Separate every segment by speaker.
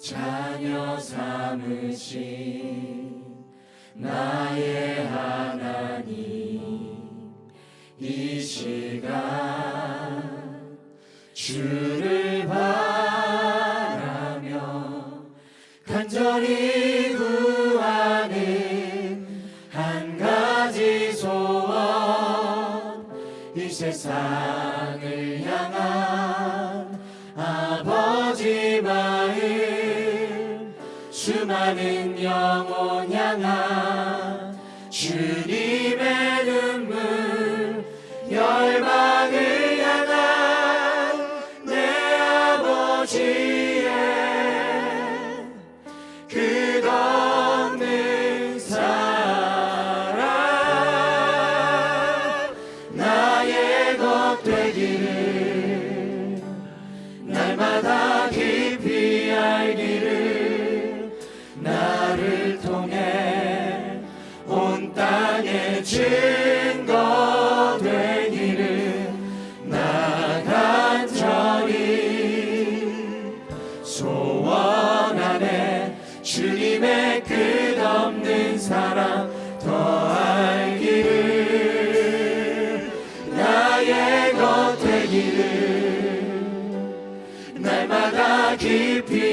Speaker 1: 자녀 삼으신 나의 하나님. 이 시간 주를 바라며 간절히 구하는 한 가지 소원 이 세상을 향한 수많은 영혼 향한 주님의 눈물 열방을 증거 되기를 나 간절히 소원하네 주님의 끝없는 사랑 더 알기를 나의 것 되기를 날마다 깊이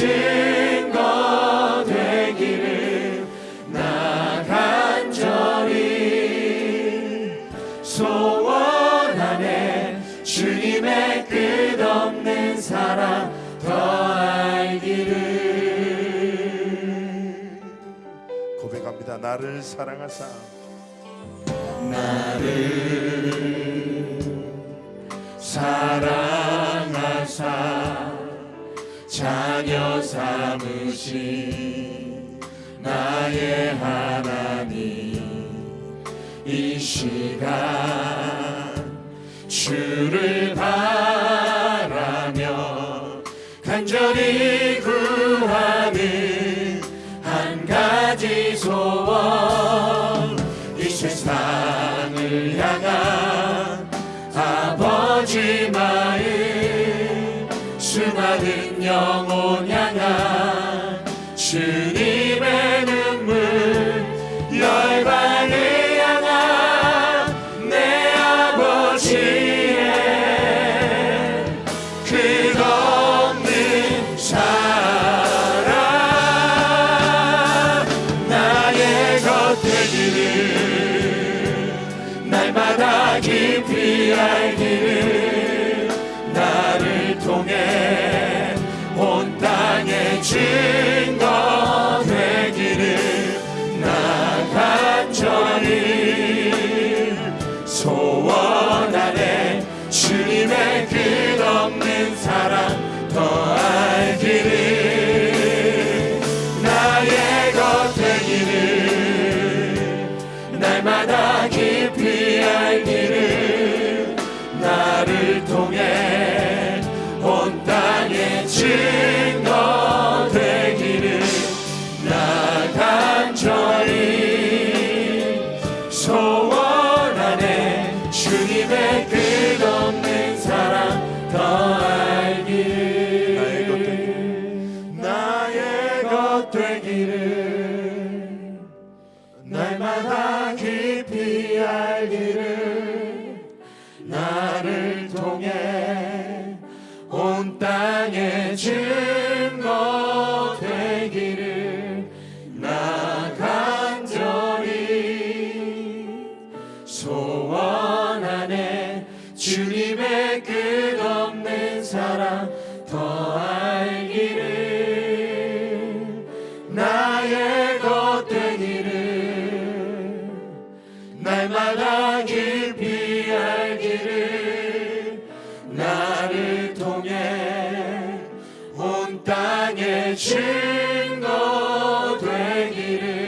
Speaker 1: 증거 되기를 나 간절히 소원하네. 주님의 끝없는 사랑 더 알기를.
Speaker 2: 고백합니다. 나를 사랑하사.
Speaker 1: 나를 사랑하사 자녀 삼으신 나의 하나님 이 시간 주를 바라며 간절히 구하는 한 가지 소원 수많은 영혼 향한 주님의 눈물 열방을 향한 내 아버지의 끝없는 사랑. 나의 것 되기를 날마다 깊이 알기 소원하네. 주님의 끝없는 사랑 더 알기를. 나의 것 되기를 날마다 깊이 알기를. 나를 통해 주님의 끝없는 사랑 더 알기를. 나의 것 되기를. 날마다 깊이 알기를. 나를 통해 온 땅에 증 주님의 끝없는 사랑 더 알기를 나의 것 되기를 날마다 깊이 알기를 나를 통해 온 땅에 증거 되기를